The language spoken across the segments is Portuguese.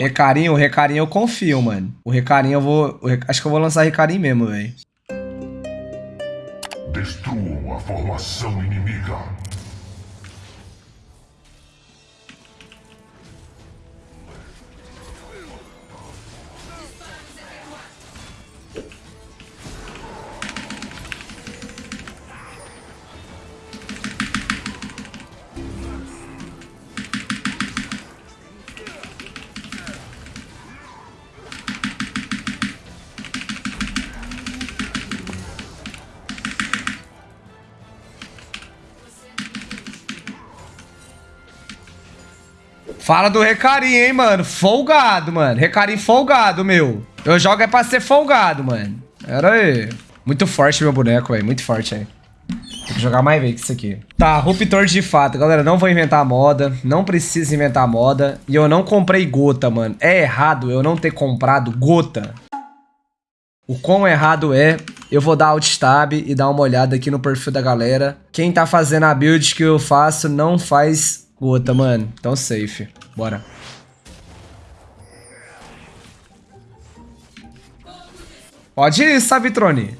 Recarinho, o Recarinho eu confio, mano. O Recarinho eu vou... Acho que eu vou lançar Recarinho mesmo, velho. Destruam a formação inimiga. Fala do Recarinho, hein, mano. Folgado, mano. Recarinho folgado, meu. Eu jogo é pra ser folgado, mano. Pera aí. Muito forte meu boneco, velho. Muito forte aí. Tem que jogar mais vezes isso aqui. Tá, ruptor de fato. Galera, não vou inventar moda. Não preciso inventar moda. E eu não comprei gota, mano. É errado eu não ter comprado gota. O quão errado é, eu vou dar alt tab e dar uma olhada aqui no perfil da galera. Quem tá fazendo a build que eu faço não faz gota, mano. Então safe. Bora. Pode ir, Savitrone.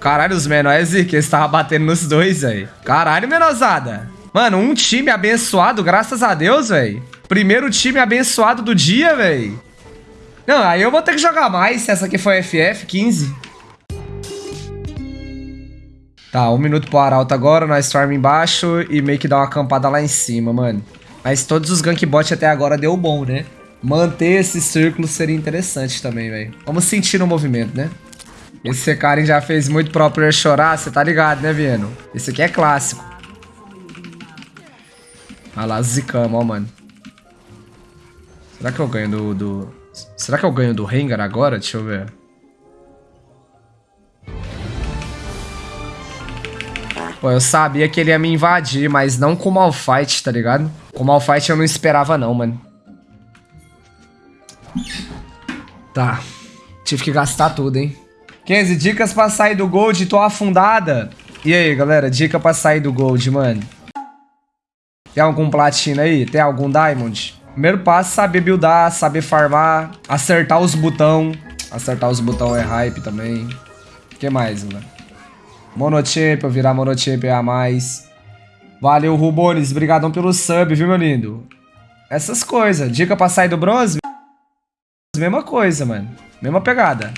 Caralho, os menores que eles estavam batendo nos dois, velho. Caralho, menosada. Mano, um time abençoado, graças a Deus, velho. Primeiro time abençoado do dia, velho. Não, aí eu vou ter que jogar mais se essa aqui for FF 15. Tá, um minuto pro Arauto agora, nós storm embaixo e meio que dá uma acampada lá em cima, mano. Mas todos os gank bot até agora deu bom, né? Manter esse círculo seria interessante também, velho. Vamos sentir no movimento, né? Esse Karen já fez muito pro player chorar, você tá ligado, né, Vieno? Esse aqui é clássico. Olha lá, zicamos, ó, mano. Será que eu ganho do, do... Será que eu ganho do Rengar agora? Deixa eu ver. Pô, eu sabia que ele ia me invadir, mas não com o Malfight, tá ligado? Com o Malfight eu não esperava não, mano. Tá. Tive que gastar tudo, hein? 15 dicas pra sair do Gold, tô afundada. E aí, galera, dica pra sair do Gold, mano. Tem algum platina aí? Tem algum Diamond? Primeiro passo, saber buildar, saber farmar, acertar os botão. Acertar os botão é hype também. O que mais, mano? Monochampion, virar monochampion a mais. Valeu, Rubones. Obrigadão pelo sub, viu, meu lindo? Essas coisas. Dica pra sair do bronze? Mesma coisa, mano. Mesma pegada.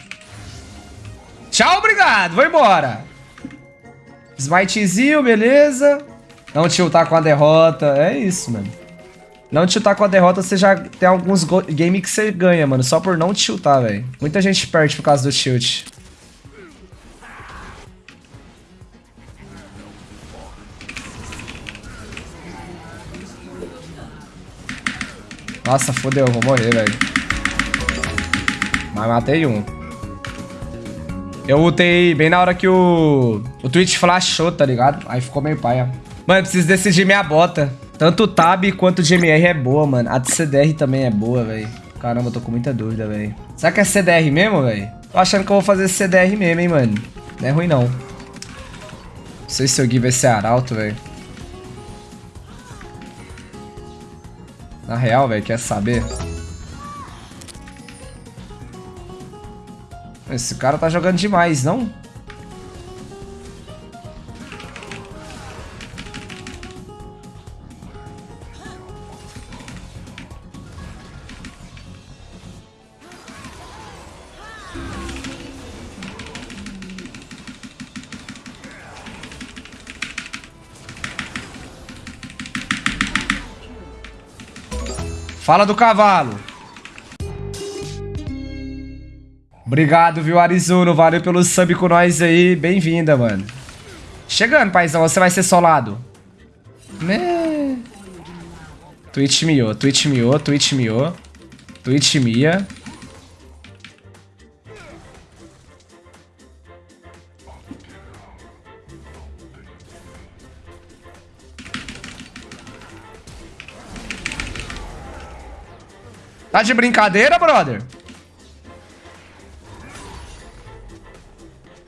Tchau, obrigado. Vou embora. Smitezinho, beleza. Não tiltar com a derrota. É isso, mano. Não tiltar com a derrota, você já tem alguns games que você ganha, mano. Só por não tiltar, velho. Muita gente perde por causa do tilt. Nossa, fodeu. Vou morrer, velho. Mas matei um. Eu ultei bem na hora que o, o Twitch flashou, tá ligado? Aí ficou meio paia. Mano, eu preciso decidir minha bota. Tanto Tab quanto GMR é boa, mano. A de CDR também é boa, velho. Caramba, eu tô com muita dúvida, velho. Será que é CDR mesmo, velho? Tô achando que eu vou fazer CDR mesmo, hein, mano. Não é ruim, não. Não sei se o Gui vai ser arauto, velho. Na real, velho, quer saber? Esse cara tá jogando demais, não? Fala do cavalo. Obrigado, viu, Arizuno? Valeu pelo sub com nós aí. Bem-vinda, mano. Chegando, paizão. Você vai ser solado. Né? Twitch miou, Twitch miou, Twitch miou. Twitch mia. Tá de brincadeira, brother?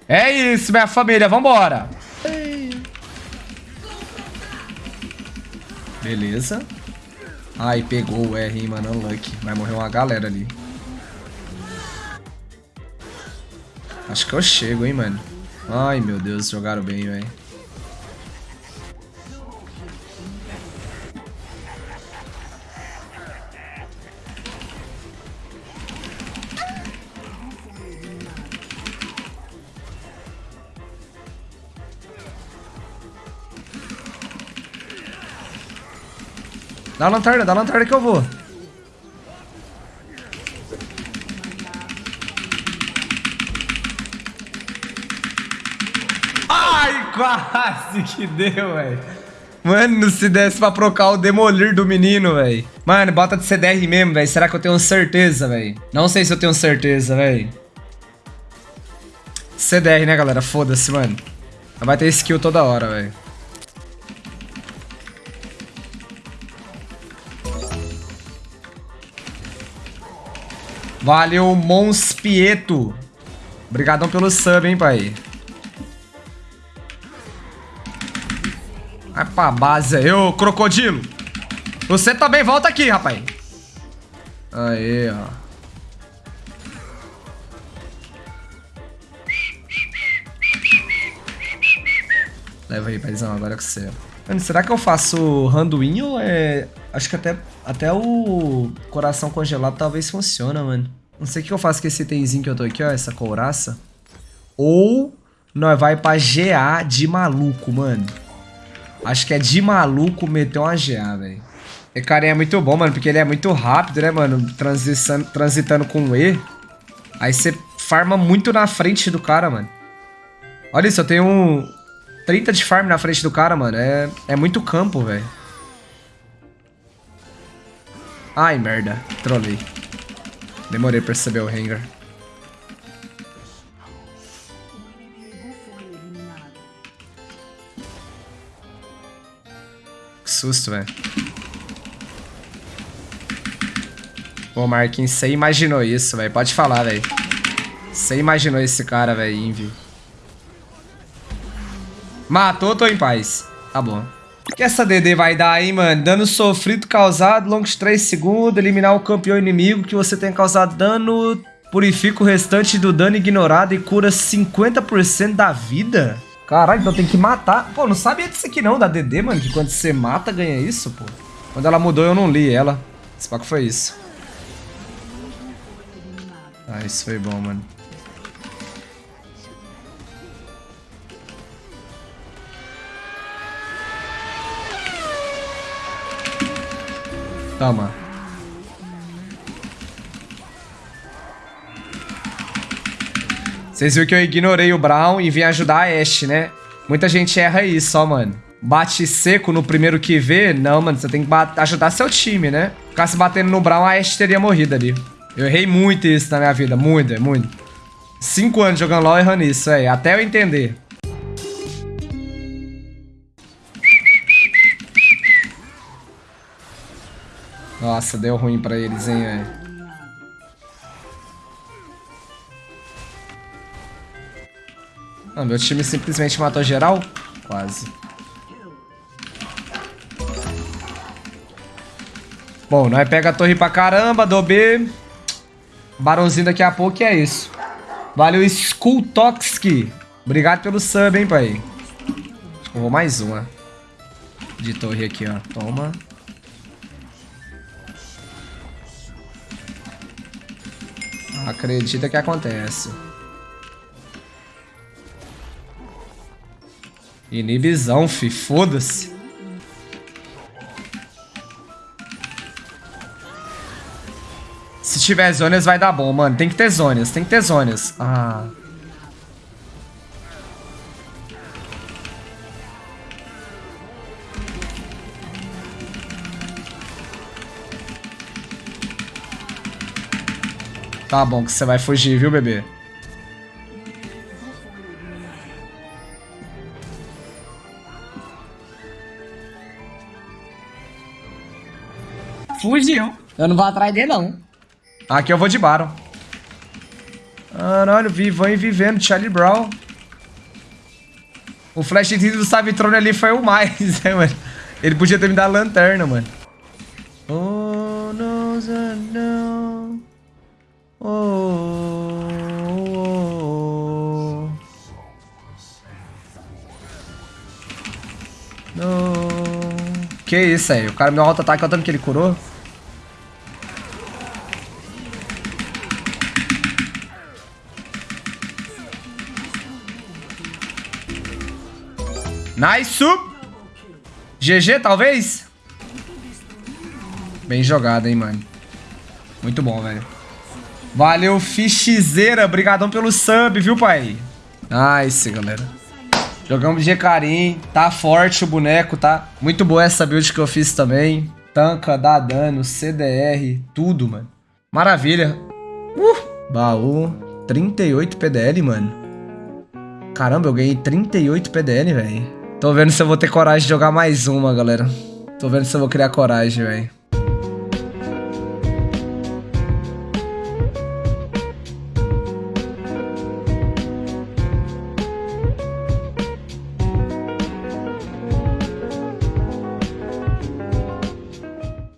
É isso, minha família. Vambora. Beleza. Ai, pegou o R, hein, mano. Unlucky. Vai morrer uma galera ali. Acho que eu chego, hein, mano. Ai, meu Deus. Jogaram bem, velho. Dá a lanterna, dá a lanterna que eu vou. Ai, quase que deu, velho. Mano, se desse pra procar o demolir do menino, velho. Mano, bota de CDR mesmo, velho. Será que eu tenho certeza, velho? Não sei se eu tenho certeza, velho. CDR, né, galera? Foda-se, mano. Vai ter skill toda hora, velho. Valeu, Monspieto. Obrigadão pelo sub, hein, pai. Vai pra base aí, ô crocodilo. Você também volta aqui, rapaz. Aí, ó. Leva aí, paizão, agora é com você. Mano, será que eu faço randuin ou é... Acho que até, até o coração congelado talvez funciona, mano. Não sei o que eu faço com esse itemzinho que eu tô aqui, ó, essa couraça. Ou nós vai pra GA de maluco, mano. Acho que é de maluco meter uma GA, velho. E cara é muito bom, mano, porque ele é muito rápido, né, mano? Transitando, transitando com E. Aí você farma muito na frente do cara, mano. Olha isso, eu tenho um 30 de farm na frente do cara, mano. É, é muito campo, velho. Ai, merda. Trolei. Demorei pra perceber o Rengar. Que susto, velho. Pô, Marquinhos, você imaginou isso, velho. Pode falar, velho. Você imaginou esse cara, velho, Envy. Matou, tô em paz. Tá bom. O que essa DD vai dar aí, mano? Dano sofrido causado, longos 3 segundos, eliminar o campeão inimigo que você tenha causado dano, purifica o restante do dano ignorado e cura 50% da vida? Caralho, então tem que matar. Pô, não sabia disso aqui não, da DD, mano, que quando você mata ganha isso, pô. Quando ela mudou eu não li ela. Esse paco foi isso. Ah, isso foi bom, mano. Toma. Vocês viram que eu ignorei o Brown e vim ajudar a Ashe, né? Muita gente erra isso, ó, mano. Bate seco no primeiro que vê. Não, mano, você tem que ajudar seu time, né? Ficasse batendo no Brown, a Ashe teria morrido ali. Eu errei muito isso na minha vida. Muito, muito. Cinco anos jogando LoL errando isso, é. Até eu entender. Nossa, deu ruim pra eles, hein, velho. Ah, meu time simplesmente matou geral? Quase. Bom, nós pega a torre pra caramba, do B. Barãozinho daqui a pouco e é isso. Valeu, Skulltoxki. Obrigado pelo sub, hein, pai. Acho que eu vou mais uma. De torre aqui, ó. Toma. Acredita que acontece. Inibizão, fi. Foda-se. Se tiver zonas vai dar bom, mano. Tem que ter zonas, tem que ter zonas. Ah... Tá bom que você vai fugir, viu, bebê? Fugiu. Eu não vou atrás dele, não. Aqui eu vou de Baron. Caralho, vivão e vivendo. Charlie Brown. O flash do Savitrone ali foi o mais, né, mano? Ele podia ter me dado a lanterna, mano. Oh, no, no. Oh, oh, oh. Que isso aí? O cara meu auto-ataque, olha o tanto que ele curou. Nice! GG, talvez? Bem jogado, hein, mano. Muito bom, velho. Valeu, Fichizeira. Obrigadão pelo sub, viu, pai? Nice, galera. Jogamos de Karim. Tá forte o boneco, tá? Muito boa essa build que eu fiz também. Tanca, dá dano, CDR, tudo, mano. Maravilha. Uh! Baú. 38 PDL, mano. Caramba, eu ganhei 38 PDL, velho. Tô vendo se eu vou ter coragem de jogar mais uma, galera. Tô vendo se eu vou criar coragem, velho.